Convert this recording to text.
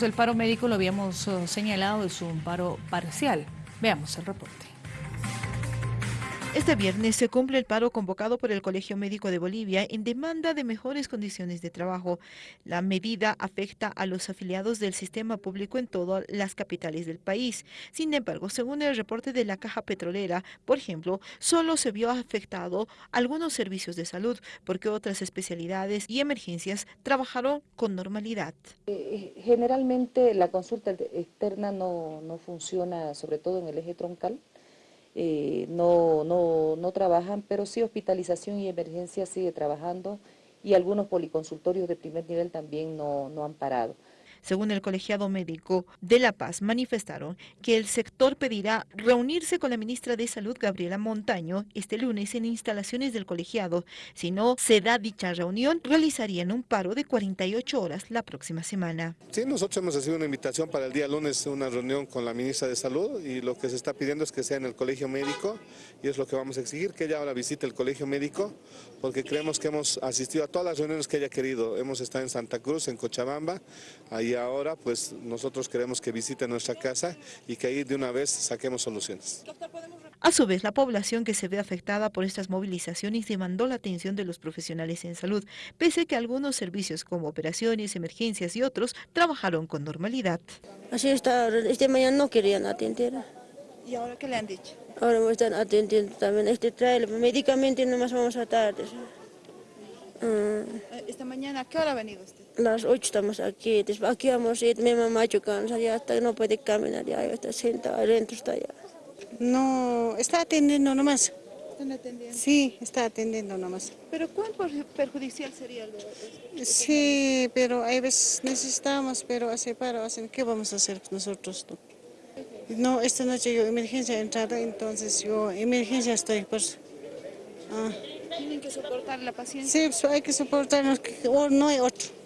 del paro médico, lo habíamos eh, señalado, es un paro parcial. Veamos el reporte. Este viernes se cumple el paro convocado por el Colegio Médico de Bolivia en demanda de mejores condiciones de trabajo. La medida afecta a los afiliados del sistema público en todas las capitales del país. Sin embargo, según el reporte de la Caja Petrolera, por ejemplo, solo se vio afectado algunos servicios de salud porque otras especialidades y emergencias trabajaron con normalidad. Eh, generalmente la consulta externa no, no funciona, sobre todo en el eje troncal. Eh, no, no, no trabajan, pero sí hospitalización y emergencia sigue trabajando y algunos policonsultorios de primer nivel también no, no han parado. Según el colegiado médico de La Paz, manifestaron que el sector pedirá reunirse con la ministra de Salud, Gabriela Montaño, este lunes en instalaciones del colegiado. Si no se da dicha reunión, realizarían un paro de 48 horas la próxima semana. Sí, nosotros hemos recibido una invitación para el día lunes, una reunión con la ministra de Salud y lo que se está pidiendo es que sea en el colegio médico y es lo que vamos a exigir, que ella ahora visite el colegio médico porque creemos que hemos asistido a todas las reuniones que ella ha querido. Hemos estado en Santa Cruz, en Cochabamba, ahí y ahora pues nosotros queremos que visite nuestra casa y que ahí de una vez saquemos soluciones. A su vez, la población que se ve afectada por estas movilizaciones demandó la atención de los profesionales en salud, pese a que algunos servicios como operaciones, emergencias y otros trabajaron con normalidad. Así está, este mañana no querían atender. ¿Y ahora qué le han dicho? Ahora me están atendiendo también, este trae el medicamento y nomás vamos a tarde. Mm. ¿Esta mañana a qué hora ha venido usted? Las 8 estamos aquí, después aquí vamos a ir, mi mamá cansa, ya hasta no puede caminar, ya está sentada, adentro está ya. No, está atendiendo nomás. ¿Están atendiendo? Sí, está atendiendo nomás. ¿Pero cuán perjudicial sería el Sí, pero hay veces necesitamos, pero hace paro, ¿qué vamos a hacer nosotros? No, esta noche yo emergencia he entrado, entonces yo emergencia estoy, pues... Ah. ¿Tienen que soportar la paciencia? Sí, hay que soportarnos, no hay otro.